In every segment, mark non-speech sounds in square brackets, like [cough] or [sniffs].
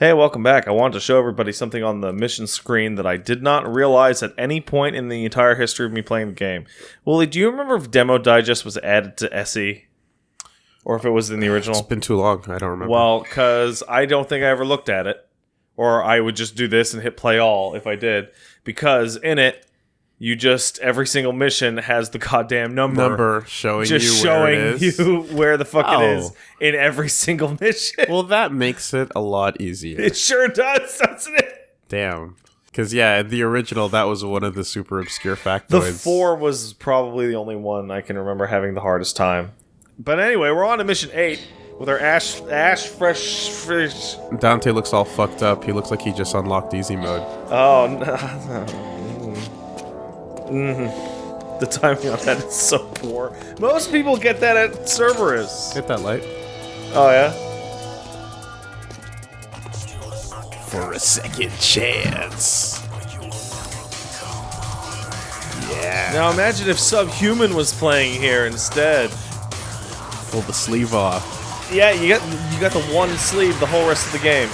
Hey, welcome back. I wanted to show everybody something on the mission screen that I did not realize at any point in the entire history of me playing the game. Wooly, do you remember if Demo Digest was added to SE? Or if it was in the original? It's been too long. I don't remember. Well, because I don't think I ever looked at it. Or I would just do this and hit play all if I did. Because in it, you just, every single mission has the goddamn number. number showing Just you showing where it is. you [laughs] where the fuck it is Oh. in every single mission. Well, that makes it a lot easier. it sure does, doesn't it? Damn. Because yeah, the original that was one of the super obscure factoids. The four was probably the only one I can remember having the hardest time. But anyway, we're on to mission eight with our ash ash fresh fish. Dante looks all fucked up. He looks like he just unlocked easy mode. Oh [laughs] no. Mhm. The timing on that is so poor. Most people get that at Cerberus. Hit that light. Oh yeah. For a second chance. Yeah. Now imagine if Subhuman was playing here instead. Pull the sleeve off. Yeah, you got you got the one sleeve the whole rest of the game.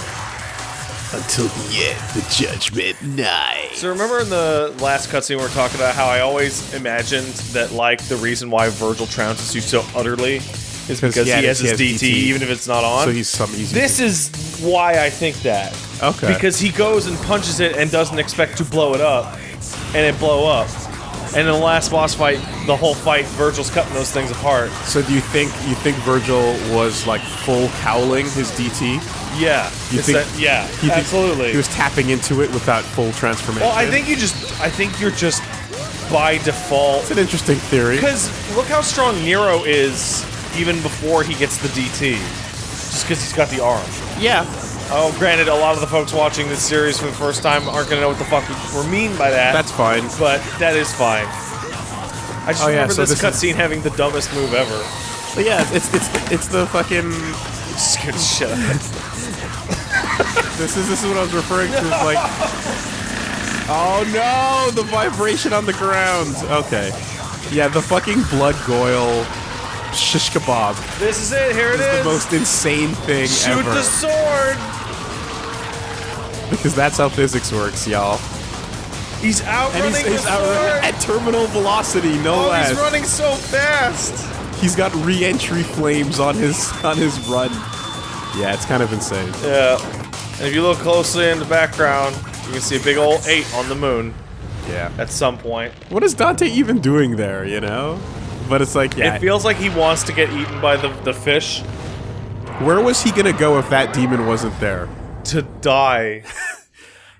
Until the end, the judgment night. So remember in the last cutscene we were talking about how I always imagined that like the reason why Virgil trounces you so utterly is because he yeah, has his DT, DT. even if it's not on. So he's some easy. this is why I think that. Okay. Because he goes and punches it and doesn't expect to blow it up, and it blow up. And in the last boss fight, the whole fight, Virgil's cutting those things apart. So do you think you think Virgil was like full cowling his DT? Yeah, You think- that- yeah, You think absolutely. He was tapping into it without full transformation. well, I think you just, I think you're just by default it's an interesting theory. Because look how strong Nero is even before he gets the DT. Just because he's got the arm. Yeah. Oh, granted, a lot of the folks watching this series for the first time aren't going to know what the fuck we mean by that. That's fine. but that is fine. I just Oh, yeah, remember so this this is- cutscene having the dumbest move ever. But yeah, it's it's the, it's the fucking. Scared the shit out of me. [laughs] This is this is what I was referring to. Is like. Oh no! The vibration on the ground. Okay. Yeah, the fucking blood goyle shish kebab This is it. Here it is is. the most insane thing Shoot ever. the sword. Because that's how physics works, y'all. He's outrunning And he's, he's the sword. at terminal velocity, no oh, less. he's running so fast. He's got re-entry flames on his on his run. Yeah, it's kind of insane. Yeah. And if you look closely in the background, you can see a big old eight on the moon Yeah. at some point. What is Dante even doing there, you know? [laughs] But it's like, yeah. It feels like he wants to get eaten by the, the fish where was he gonna go if that demon wasn't there? to die. [laughs]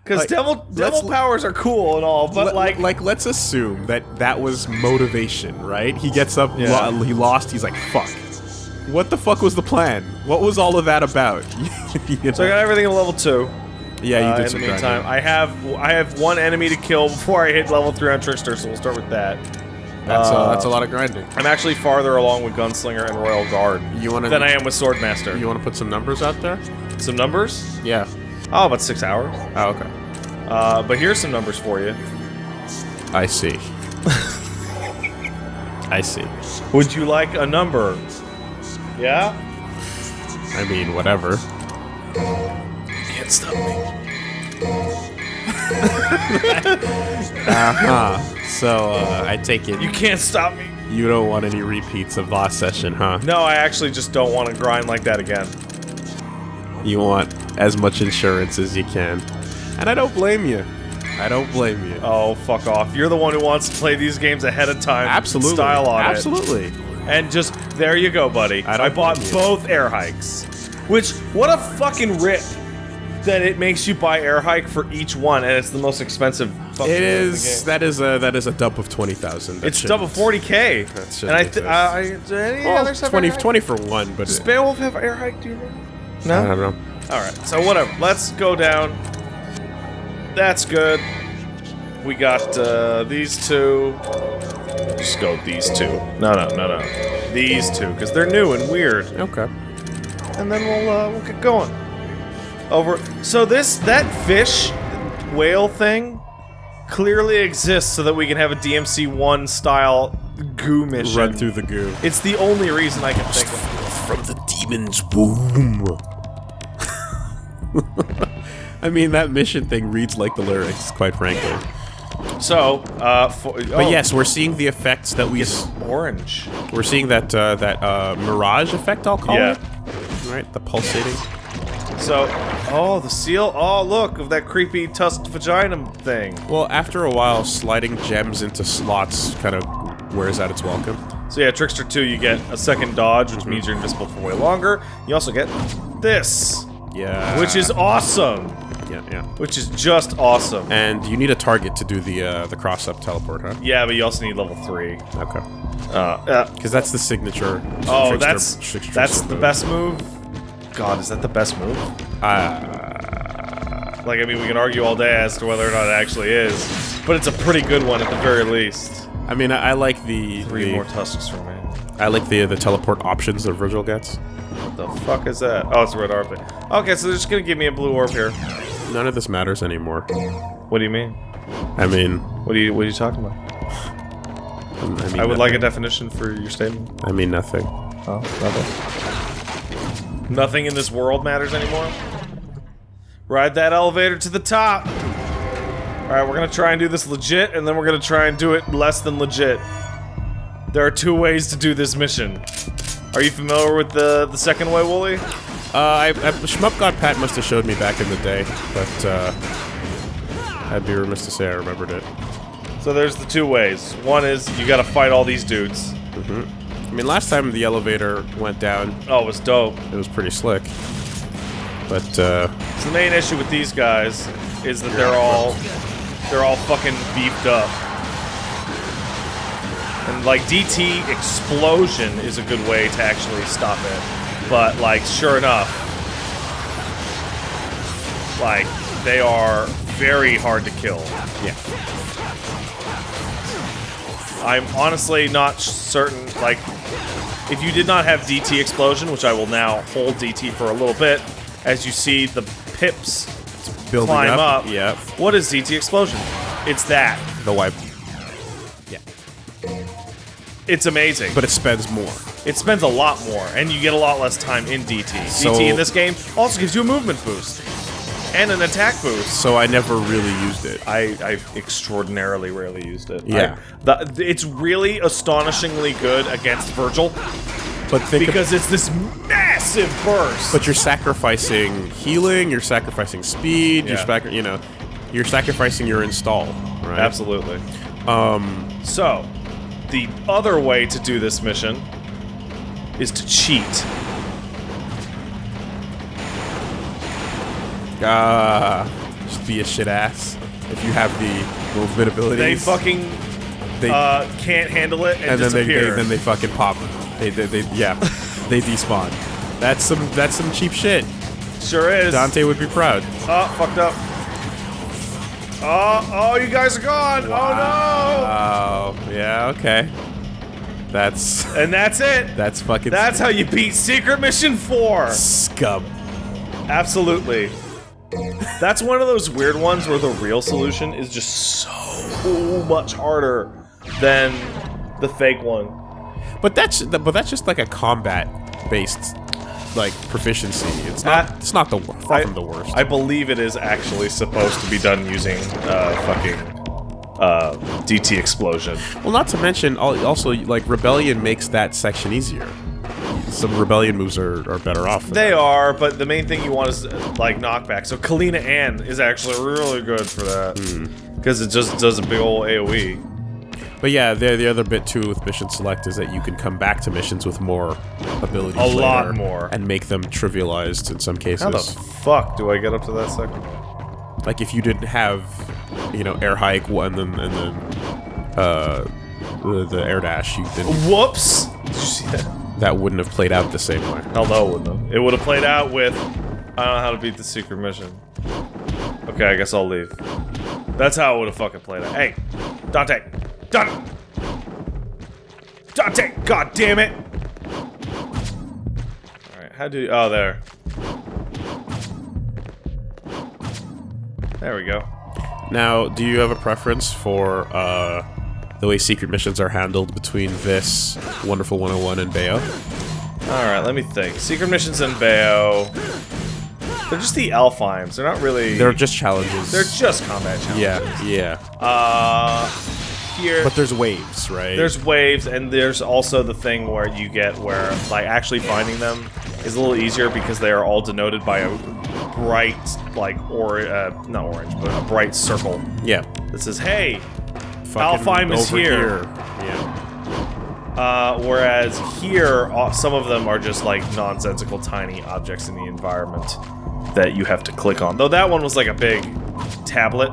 Because Like, devil devil powers are cool and all, but like, like, let's assume that that was motivation, right? He gets up, Yeah. lo- he lost, he's like, fuck. What the fuck was the plan? What was all of that about? [laughs] You know? so I got everything at level two. yeah, you Uh, did in some the meantime, grinding. I have I have one enemy to kill before I hit level three on Trickster, so we'll start with that. That's, uh, uh, that's a lot of grinding. I'm actually farther along with Gunslinger and Royal Guard You wanna than I am with Swordmaster. you wanna put some numbers out there? Some numbers? Yeah. Oh, about six hours. Oh, okay. Uh, but here's some numbers for you. I see. I see. Would you like a number? Yeah? I mean, whatever. Can't stop me. [laughs] Uh-huh. So, uh, I take it You can't stop me. you don't want any repeats of last session, huh? No, I actually just don't want to grind like that again. You want as much insurance as you can. And I don't blame you. I don't blame you. Oh, fuck off. You're the one who wants to play these games ahead of time. Absolutely. Style on it. Absolutely. And just, there you go, buddy. I I, don't bought blame you. both air hikes. Which, what a fucking rip that it makes you buy air hike for each one, and it's the most expensive fucking It thing in the is game. that is a that is a dump of twenty thousand. It's double 40k. shouldn't And I, th- uh, I, do any well, others have 20, air hike? 20 for one, but Does Beowulf have air hike? Do you know? No. I don't know. All right. So whatever. Let's go down. That's good. We got uh, these two. Just go with these two. No, no, no, no. These two, because they're new and weird. Okay. And then we'll uh, we'll get going. Over. So this that fish whale thing clearly exists so that we can have a DMC one style goo mission. Run through the goo. It's the only reason I can think of. From the demon's womb. [laughs] I mean, that mission thing reads like the lyrics, quite frankly. So, uh, for, But oh, yes, we're seeing the effects that we. it's orange. We're seeing that uh, that uh, mirage effect. I'll call Yeah. it. Right, the pulsating. So, oh, the seal. Oh, look of that creepy tusked vagina thing. Well, after a while, sliding gems into slots kind of wears out its welcome. So yeah, Trickster 2, you get a second dodge, which means you're invisible for way longer. You also get this, Yeah. which is awesome. yeah, yeah. Which is just awesome. And you need a target to do the uh, the cross up teleport, huh? Yeah, but you also need level 3. Okay. Uh, yeah. Because that's the signature. Oh, that's that's the best move. God, is that the best move? Uh, Like, I mean, we can argue all day as to whether or not it actually is, but it's a pretty good one at the very least. I mean, I, I like the, Three the more tusks for me. I like the the teleport options that Virgil gets. What the fuck is that? Oh, it's a red orb. Okay, so they're just gonna give me a blue orb here. None of this matters anymore. What do you mean? I mean, What are you What are you talking about? I mean I would like a definition for your statement. I mean nothing. Oh, nothing. Nothing in this world matters anymore. Ride that elevator to the top. All right, we're gonna try and do this legit, and then we're gonna try and do it less than legit. There are two ways to do this mission. Are you familiar with the the second way, Wooly? Uh, I, I, Shmup God Pat must have showed me back in the day, but uh, I'd be remiss to say I remembered it. So there's the two ways. One is you gotta fight all these dudes. I mean, last time the elevator went down, Oh, it was dope. it was pretty slick. But uh, So the main issue with these guys is that they're all they're all fucking beefed up. And like DT explosion is a good way to actually stop it. But like sure enough like they are very hard to kill. yeah, I'm honestly not certain like if you did not have DT explosion, which I will now hold DT for a little bit, as you see the pips building climb up. up. Yeah, What is DT explosion? It's that. the wipe. Yeah, It's amazing. but it spends more. it spends a lot more, and you get a lot less time in DT. So- DT in this game also gives you a movement boost and an attack boost. So I never really used it. I, I extraordinarily rarely used it. Yeah. I- the, it's really astonishingly good against Virgil But because it's this massive burst. but you're sacrificing healing. You're sacrificing speed. You're Yeah. sac- you know, you're sacrificing your install. Right. Absolutely. Um. So, the other way to do this mission is to cheat. Ah. just be a shit ass if you have the movement abilities. They fucking They- uh, can't handle it and, and then they, they then they fucking pop. They they, they yeah. [laughs] they despawn. That's some that's some cheap shit. sure is. Dante would be proud. Oh, fucked up. Oh, oh, you guys are gone. Oh no. Oh, yeah. Okay. That's. [laughs] And that's it. that's fucking. That's how you beat Secret Mission 4. scum. Absolutely. That's one of those weird ones where the real solution is just so much harder than the fake one. But that's but that's just like a combat based like proficiency. It's not it's not the far I- from the worst. I believe it is actually supposed to be done using uh, fucking uh, DT explosion. well, not to mention also like rebellion makes that section easier. Some rebellion moves are, are better off. They that. are, but the main thing you want is like knockback. So Kalina Ann is actually really good for that Hmm. because it just does a big old. AOE. But yeah, the the other bit too with mission select is that you can come back to missions with more abilities. A lot more. and make them trivialized in some cases. How the fuck do I get up to that second? like if you didn't have, you know, air hike one and then and then uh, the, the air dash, you didn't. Whoops! Did you see that? That wouldn't have played out the same way. Hell no, it wouldn't have. It would have played out with I don't know how to beat the secret mission. Okay, I guess I'll leave. That's how it would have fucking played out. Hey, Dante, Dante, Dante! God damn it! All right, how do? you- Oh, there. There we go. Now, do you have a preference for uh, the way secret missions are handled between this Wonderful 101 and Bayo? All right, let me think. Secret missions in Bayo. They're just the Alfheims. They're not really. They're just challenges. They're just combat challenges. yeah, yeah. Uh, here. But there's waves, right? There's waves, and there's also the thing where you get where like actually finding them is a little easier because they are all denoted by a bright like or uh, not orange, but a bright circle yeah. that says, "Hey." Alfheim is over here. Yeah. Uh, whereas here, uh, some of them are just like nonsensical tiny objects in the environment that you have to click on. Though that one was like a big tablet.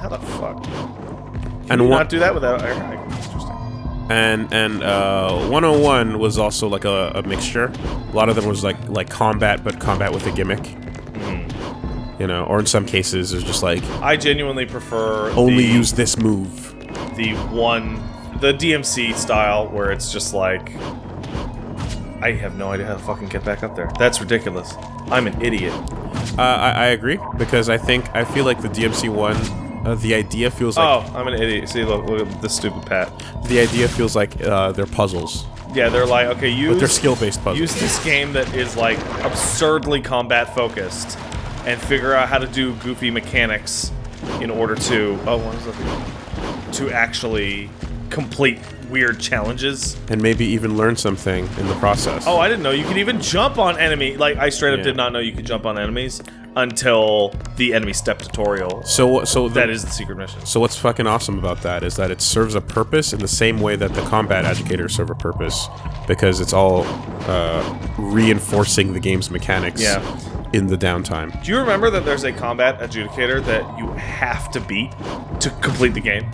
How the fuck? Can And you not do that without? Interesting. and and uh, 101 was also like a, a mixture. A lot of them was like like combat, but combat with a gimmick. Hmm. You know, or in some cases, it's just like I genuinely prefer only use this move. The one, the DMC style where it's just like. I have no idea how to fucking get back up there. That's ridiculous. I'm an idiot. Uh, I, I agree because I think I feel like the DMC one, uh, the idea feels like oh, I'm an idiot. See, look, look at this stupid Pat. the idea feels like uh, they're puzzles, Yeah, they're like, okay, use but they're skill based puzzles. use this game that is like absurdly combat focused and figure out how to do goofy mechanics in order to oh what is that to actually complete weird challenges and maybe even learn something in the process. oh i didn't know you could even jump on enemy like i straight up Yeah. did not know you could jump on enemies until the enemy step tutorial so so the, that is the secret mission So what's fucking awesome about that is that it serves a purpose in the same way that the combat educators serve a purpose, because it's all uh, reinforcing the game's mechanics Yeah. in the downtime. do you remember that there's a combat adjudicator that you have to beat to complete the game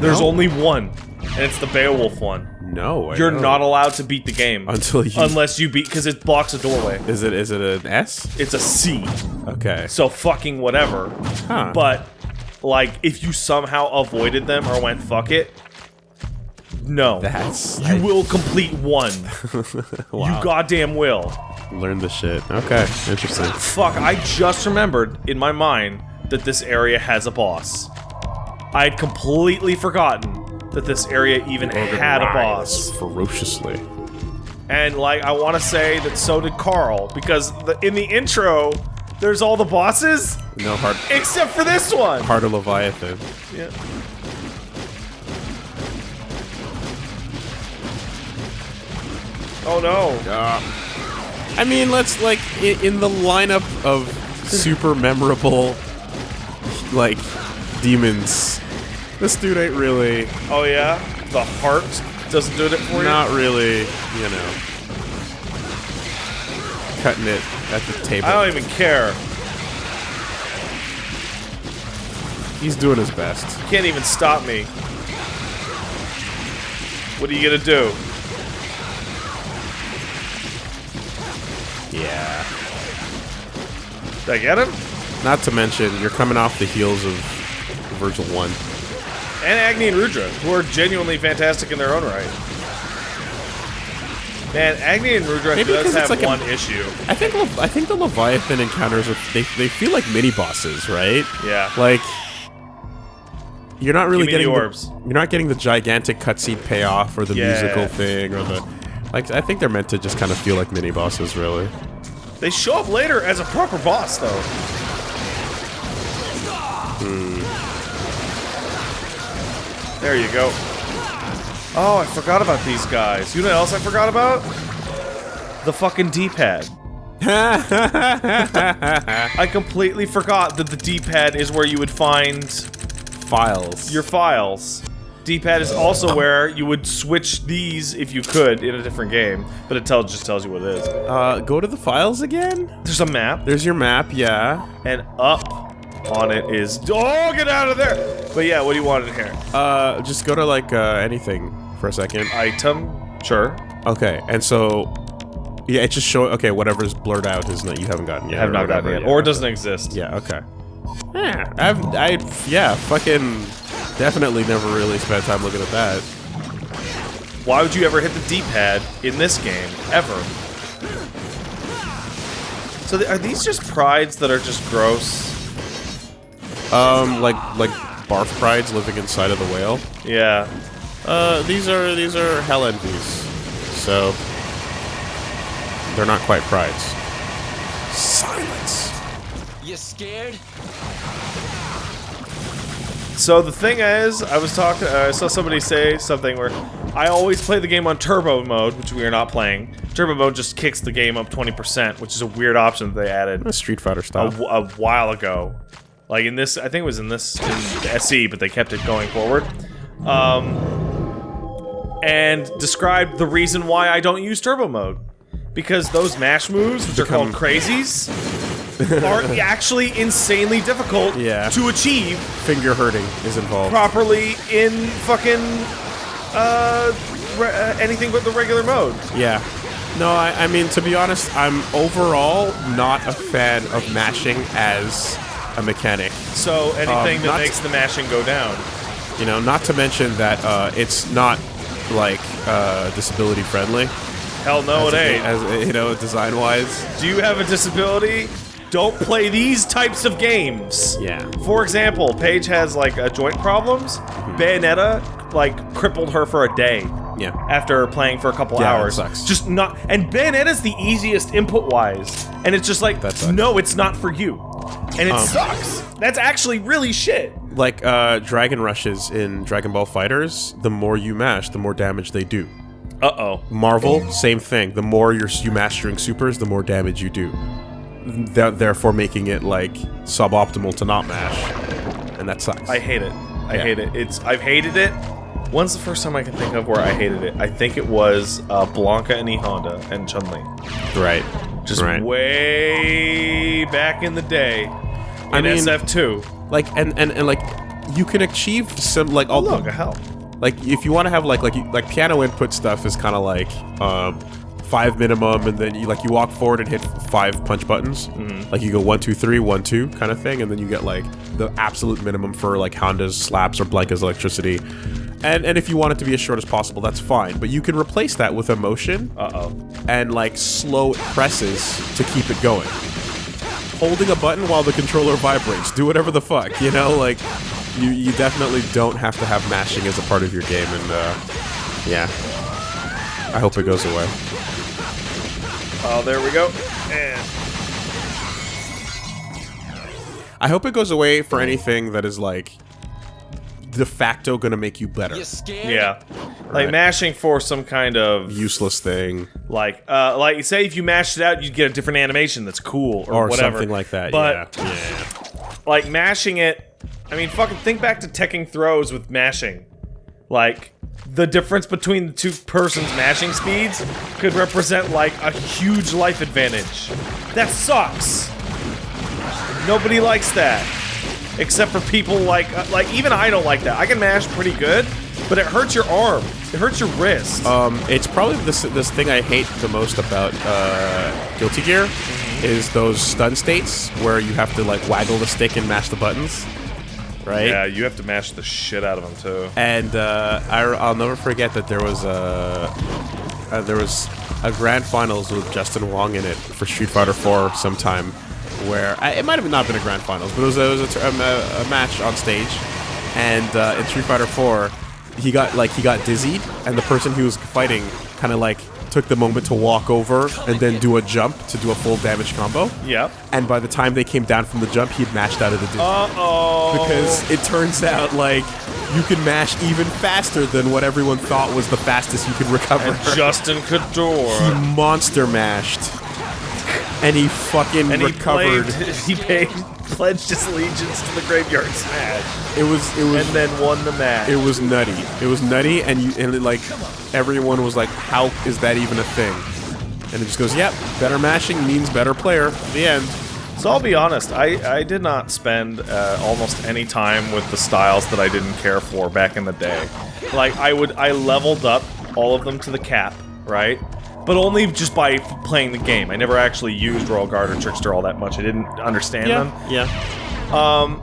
there's No. only one and it's the beowulf one No, I You're don't. not allowed to beat the game until you. unless you beat because it blocks a doorway. is it is it an S? It's a C, Okay. so fucking whatever. Huh. But like, if you somehow avoided them or went fuck it, no, That's you will complete one. [laughs] wow. You goddamn will. learn the shit. Okay, interesting. Fuck, I just remembered in my mind that this area has a boss. I had completely forgotten that this area even had a boss. ferociously. And like I want to say that so did Carl because the, in the intro there's all the bosses No hard except for this one. harder Leviathan. Yeah. Oh no. I mean, let's like in the lineup of super memorable like demons. This dude ain't really Oh yeah. The heart doesn't do it for you. not really, you know, cutting it at the table. I don't even care. He's doing his best. You can't even stop me. What are you gonna do? Yeah. Did I get him? Not to mention, you're coming off the heels of Virgil One. And Agni and Rudra, who are genuinely fantastic in their own right. Man, Agni and Rudra Maybe does have like a- one issue. I think Le- I think the Leviathan encounters are, they they feel like mini bosses, right? Yeah. Like you're not really me the getting orbs. you're not getting the gigantic cutscene payoff or the Yeah. musical thing or the like. I think they're meant to just kind of feel like mini bosses, really. They show up later as a proper boss, though. There you go. Oh, I forgot about these guys. You know what else I forgot about? The fucking D-pad. [laughs] I completely forgot that the D-pad is where you would find Files. your files. D-pad is also where you would switch these if you could in a different game, but it tells just tells you what it is. uh, go to the files again. There's a map. There's your map, yeah. and up on it is oh get out of there but yeah what do you want in here Uh, just go to like uh, anything for a second. item sure Okay, and so yeah, it's just showing. Okay, whatever's blurred out is not you haven't gotten yet. have not gotten it or it doesn't exist Yeah, okay. Yeah, I've, I, yeah, fucking definitely never really spent time looking at that. why would you ever hit the d-pad in this game ever so th- are these just prides that are just gross Um, like, like barf prides living inside of the whale. yeah Uh, these are, these are hell envies. So, they're not quite prides. Silence. You scared? So the thing is, I was talking. Uh, I saw somebody say something where I always play the game on turbo mode, which we are not playing. Turbo mode just kicks the game up 20%, which is a weird option that they added A Street Fighter style. wh- a while ago. Like in this, I think it was in this in SE, but they kept it going forward. Um, and described the reason why I don't use turbo mode. Because those mash moves, which are called crazies, are [laughs] actually insanely difficult Yeah. to achieve Finger hurting is involved. properly in fucking uh, re- uh anything but the regular mode. Yeah. No, I, I mean, to be honest, I'm overall not a fan of mashing as a mechanic. So anything Um, that makes the mashing go down. You know, not to mention that uh, it's not like uh, disability friendly. Hell no, it ain't. As you know, design wise. Do you have a disability? Don't play these types of games. Yeah. For example, Paige has like uh, joint problems. Mm-hmm. Bayonetta like crippled her for a day Yeah. after playing for a couple Yeah, that hours. sucks. Just not. And Bayonetta's the easiest input wise, and it's just like, no, it's not for you, and it Um, sucks. That's actually really shit. Like uh, Dragon Rushes in Dragon Ball FighterZ, the more you mash, the more damage they do. Uh oh. Marvel, same thing. The more you're you mastering supers, the more damage you do. Th- therefore, making it like suboptimal to not mash, and that sucks. I hate it. I Yeah. hate it. It's I've hated it. When's the first time I can think of where I hated it? I think it was uh, Blanka and E Honda and Chun Li. right. Just right. way back in the day in I mean- SF2. like and, and and like you can achieve some like all Look, a hell. like if you want to have like like like piano input stuff is kind of like um five minimum and then you like you walk forward and hit five punch buttons like you go one two three one two kind of thing and then you get like the absolute minimum for like honda's slaps or blanka's electricity and and if you want it to be as short as possible that's fine. But you can replace that with emotion Uh oh. and like slow presses to keep it going. Holding a button while the controller vibrates. Do whatever the fuck you know? Like you you definitely don't have to have mashing as a part of your game and uh yeah. I hope it goes away. Oh, there we go. And i hope it goes away for anything that is like de facto gonna make you better. You scared? yeah, like mashing for some kind of useless thing. Like uh like you say if you mashed it out, you'd get a different animation that's cool or, or whatever. something like that But yeah. yeah [sniffs] like mashing it i mean fucking think back to teching throws with mashing. Like the difference between the two persons mashing speeds could represent like a huge life advantage. That sucks. Nobody likes that except for people like uh, like even i don't like that. I can mash pretty good but it hurts your arm. It hurts your wrist. Um, it's probably this this thing I hate the most about uh, Guilty Gear is those stun states where you have to like waggle the stick and mash the buttons, right? yeah you have to mash the shit out of them too. And uh, I, will never forget that there was a uh, there was a grand finals with Justin Wong in it for Street Fighter 4 sometime, where I, it might have not been a grand finals, but it was a, it was a, um, a, a match on stage, and uh, in Street Fighter 4, he got like he got dizzied, and the person he was fighting kind of like took the moment to walk over and then do a jump to do a full damage combo. yep And by the time they came down from the jump, he had mashed out of the dizzy uh-oh because it turns out like you can mash even faster than what everyone thought was the fastest you could [laughs] recover. justin he monster mashed, and he fucking and he recovered. played, [laughs] he paid, pledged his allegiance to the graveyard smash, it was it was and then won the match. it was nutty. It was nutty, and you and it, like everyone was like, "How is that even a thing?" And it just goes, "Yep, better mashing means better player." The end. so I'll be honest, I, I did not spend uh, almost any time with the styles that I didn't care for back in the day. Like I would, I leveled up all of them to the cap, right? But only just by f- playing the game. I never actually used Royal Guard or Trickster all that much. I didn't understand them. yeah. Um,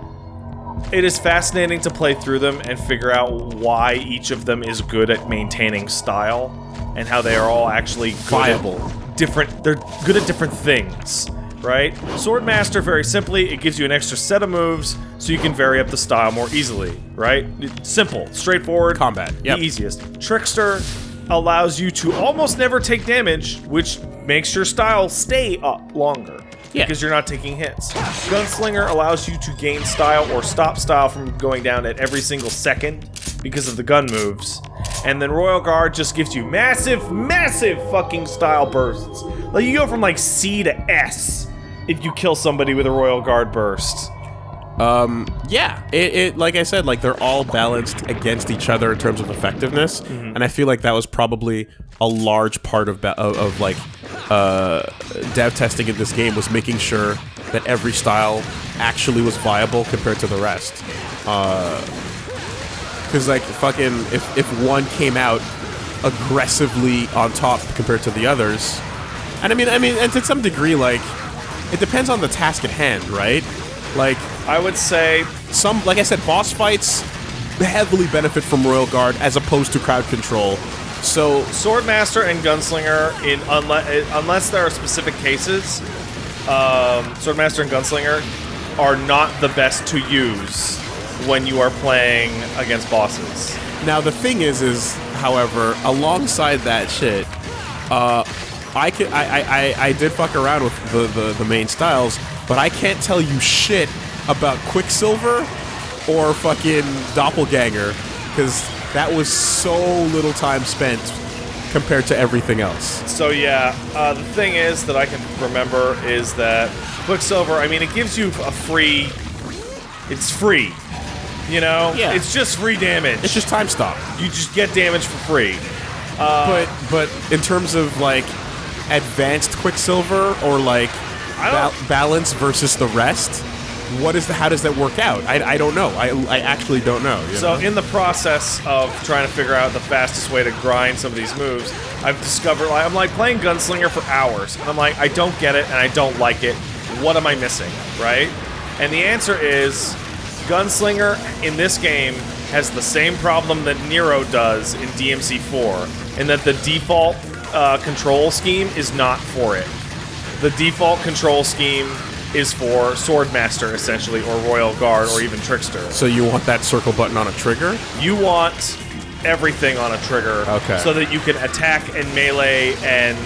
it is fascinating to play through them and figure out why each of them is good at maintaining style and how they are all actually Viable. different they're good at different things, right? Swordmaster very simply, it gives you an extra set of moves so you can vary up the style more easily, right? It's simple, straightforward, Combat, yep. the easiest. Trickster allows you to almost never take damage, which makes your style stay up longer. Yeah. because you're not taking hits. Gunslinger allows you to gain style or stop style from going down at every single second because of the gun moves. And then Royal Guard just gives you massive, massive fucking style bursts. Like you go from like C to S if you kill somebody with a Royal Guard burst. Um, yeah, it, it like I said, like they're all balanced against each other in terms of effectiveness, and I feel like that was probably a large part of of, of like uh, dev testing in this game was making sure that every style actually was viable compared to the rest. Because like fucking, if if one came out aggressively on top compared to the others, and I mean, I mean, and to some degree, like it depends on the task at hand, right? Like I would say some, like I said, boss fights heavily benefit from Royal Guard as opposed to crowd control. So Swordmaster and Gunslinger, in unless unless there are specific cases, um, Swordmaster and Gunslinger are not the best to use when you are playing against bosses. now the thing is, is however, alongside that shit, uh, I I, I, I, I did fuck around with the, the the main styles, but I can't tell you shit about Quicksilver or fucking Doppelganger because that was so little time spent compared to everything else. So yeah, uh, the thing is that I can remember is that Quicksilver. I mean, it gives you a free. It's free. You know, Yeah. it's just free damage. It's just time stop. you just get damage for free. but but in terms of like advanced Quicksilver or like ba- balance versus the rest, what is the, how does that work out? I, I don't know. I, I actually don't know. you So know? in the process of trying to figure out the fastest way to grind some of these moves, I've discovered like I'm like playing Gunslinger for hours, and I'm like I don't get it and I don't like it. What am I missing, right? And the answer is Gunslinger in this game has the same problem that Nero does in DMC4, in that the default uh, control scheme is not for it. The default control scheme is for Swordmaster, essentially, or Royal Guard, or even Trickster. so you want that circle button on a trigger? You want everything on a trigger, Okay. so that you can attack and melee, and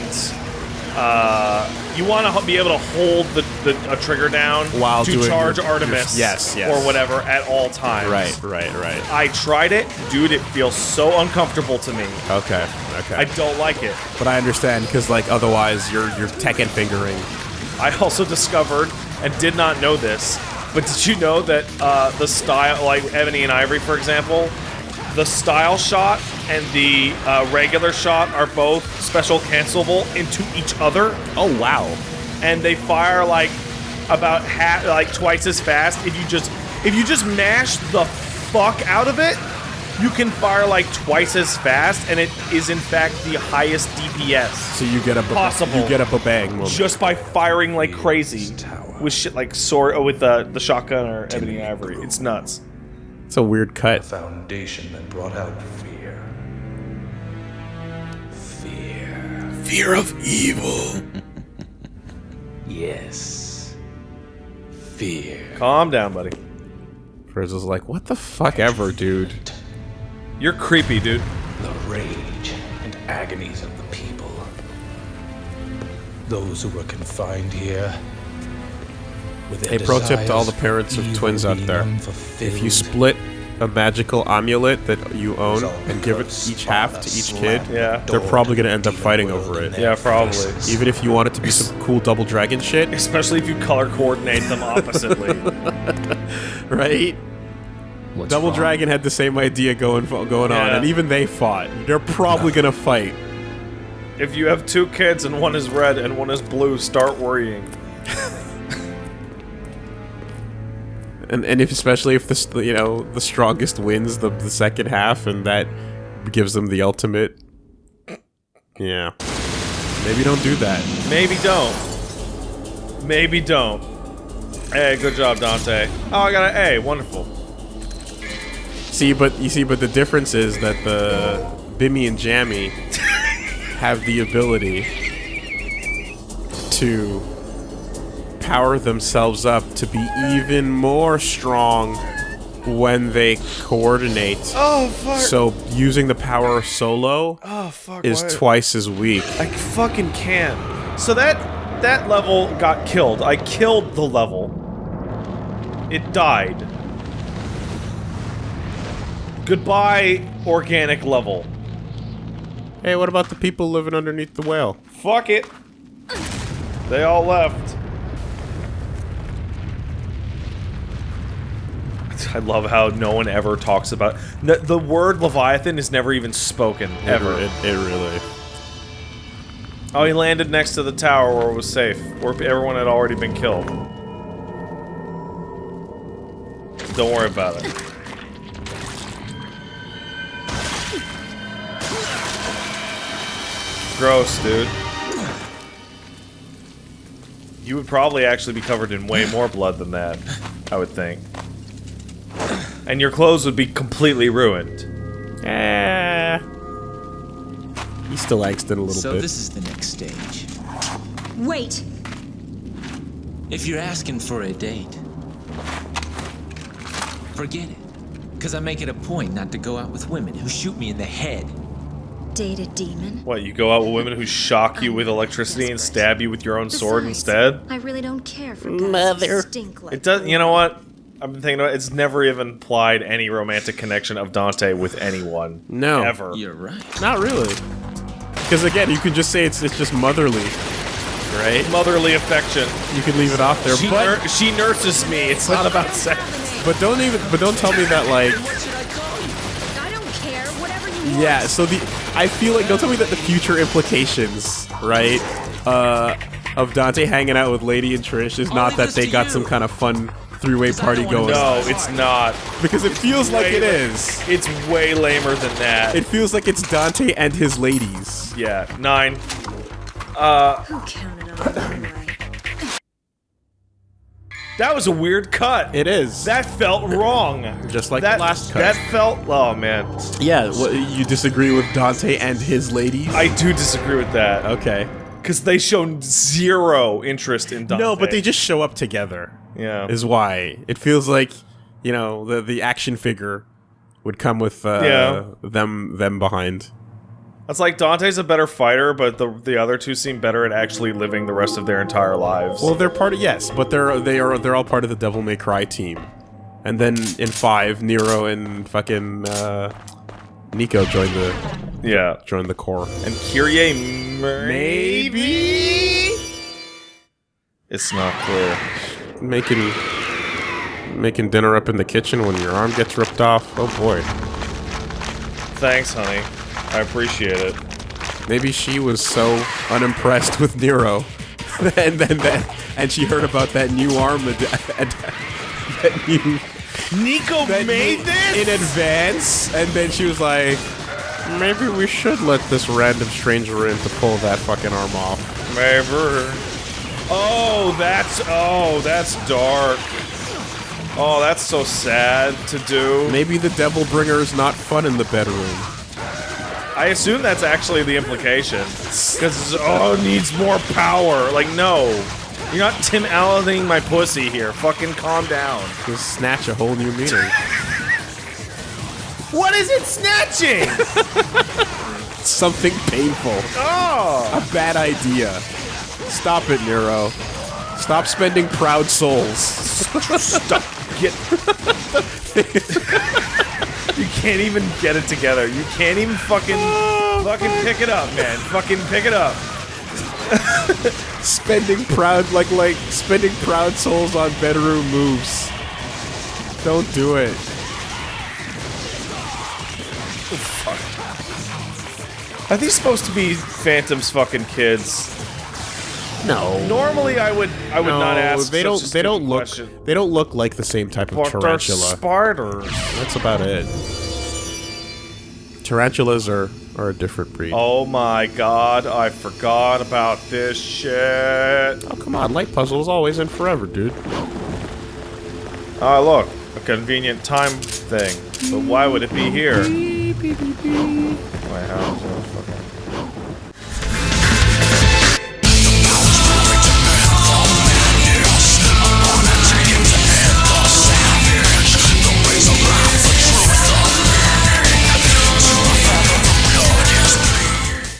uh, you want to be able to hold the, the a trigger down While to charge your- Artemis, your- yes, yes. or whatever at all times. Right, right, right. I tried it, dude. It feels so uncomfortable to me. Okay, okay. I don't like it. but I understand because like otherwise you're you're Tekken fingering. I also discovered and did not know this, but did you know that uh, the style, like Ebony and Ivory, for example, the style shot and the uh, regular shot are both special cancelable into each other, Oh wow. and they fire like about half, like twice as fast. If you just if you just mash the fuck out of it, you can fire like twice as fast, and it is in fact the highest DPS So you get a ba- Possible. You get a babang moment. just by firing like crazy with shit like sword, oh, with the the shotgun or ebony and ivory. It's nuts. It's a weird cut. foundation that brought out fear. Fear. Fear of evil. Yes. Fear. Calm down, buddy. Frizz is like, what the fuck ever, dude. You're creepy, dude. The rage and agonies of the people. Those who were confined here. With their pro tip to all the parents of twins out there. If you split a magical amulet that you own and give it each half to each kid, Yeah. they're probably gonna end up fighting over it. Yeah, probably. Even if you want it to be some cool double dragon shit, Especially if you color coordinate them oppositely. [laughs] right? What's Double wrong? Dragon had the same idea going going on, and even they fought. They're probably gonna fight. if you have two kids and one is red and one is blue, start worrying. [laughs] And and if especially if this you know the strongest wins the the second half, and that gives them the ultimate. Yeah, maybe don't do that. Maybe don't. Maybe don't. Hey, good job, Dante. Oh, I got an A. Wonderful. See, but you see, but the difference is that the Bimmy and Jammy [laughs] have the ability to power themselves up to be even more strong when they coordinate. Oh fuck. So using the power solo oh fuck. is why- twice as weak. I fucking can't. So that that level got killed. I killed the level. It died. Goodbye, organic level. Hey, what about the people living underneath the whale? Fuck it. They all left. [laughs] I love how no one ever talks about the, the word Leviathan is never even spoken ever. It, it really. Oh, he landed next to the tower where it was safe, where everyone had already been killed. Don't worry about it. Gross, dude. You would probably actually be covered in way more blood than that, I would think. And your clothes would be completely ruined. Eh. He still angst it a little So bit. this is the next stage. Wait! If you're asking for a date, forget it. Because I make it a point not to go out with women who shoot me in the head. Date a demon? What, you go out with women who shock you with electricity and stab you with your own sword instead? I really don't care for guys Mother. who stink like It does. You know what? I've been thinking about. it, It's never even implied any romantic connection of Dante with anyone. No. ever. You're right. Not really. Because again, you can just say it's it's just motherly, right? Motherly affection. You can leave it off there, She, but nur- she nurses me. It's not about sex. but don't even but don't tell me that like What should I call you? I don't care, whatever you want. yeah. So the I feel like don't tell me that the future implications, right? Uh, of Dante hanging out with Lady and Trish is I'll not leave that this they to got you. some kind of fun three-way 'Cause I party going. No, it's not. because it feels like Way it la- It's way lamer than that. It feels like it's Dante and his ladies. yeah, nine. Uh, Who counted on it anyway? [laughs] That was a weird cut. It is. that felt wrong. Just like that the last cut. That felt. Oh man, yeah. What, you disagree with Dante and his ladies? I do disagree with that okay. because they shown zero interest in Dante. No, but they just show up together. Yeah. Is why it feels like you know the the action figure would come with uh, Yeah. them them behind. It's like Dante's a better fighter, but the the other two seem better at actually living the rest of their entire lives. Well, they're part of yes, but they're they are they're all part of the Devil May Cry team. And then in five, Nero and fucking uh, Nico joined the yeah. joined the core. And Kyrie maybe? It's not clear. Making making dinner up in the kitchen when your arm gets ripped off. Oh boy. Thanks, honey. I appreciate it. Maybe she was so unimpressed with Nero, [laughs] and then that, and she heard about that new arm, that new Nico that made new- this? in advance, and then she was like, maybe we should let this random stranger in to pull that fucking arm off. Maybe. Oh, that's oh, that's dark. Oh, that's so sad to do. Maybe the Devil Bringer is not fun in the bedroom. I assume that's actually the implication. Because, oh, needs more power. Like, no. You're not Tim Allening my pussy here. Fucking calm down. Just snatch a whole new meaning. What is it snatching? [laughs] Something painful. oh! A bad idea. Stop it, Nero. Stop spending proud souls. Stop. Get. [laughs] you can't even get it together. You can't even fucking. fucking pick it up, man. Fucking pick it up. spending proud like like spending proud souls on bedroom moves. Don't do it. Are these supposed to be Phantom's fucking kids? No. Normally, I would. I would no, not ask. they such don't. They don't look. question. They don't look like the same type of But tarantula. spiders. That's about it. Tarantulas are are a different breed. Oh. My god, I forgot about this shit. Oh come on, light puzzles always and forever, dude. Ah, look, a convenient time thing. But why would it be here? Is it fucking-